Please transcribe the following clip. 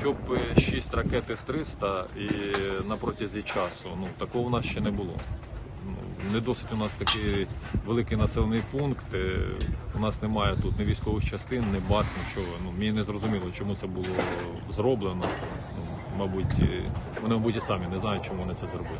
Щоб е, 6 ракет з 300 і на протязі часу, ну такого у нас ще не було. Ну, не досить у нас такий великий населений пункт. Е, у нас немає тут ні військових частин, ні баз, нічого. Ну, Мені не зрозуміло, чому це було зроблено. Ну, мабуть, е, вони мабуть і самі не знають, чому вони це зробили.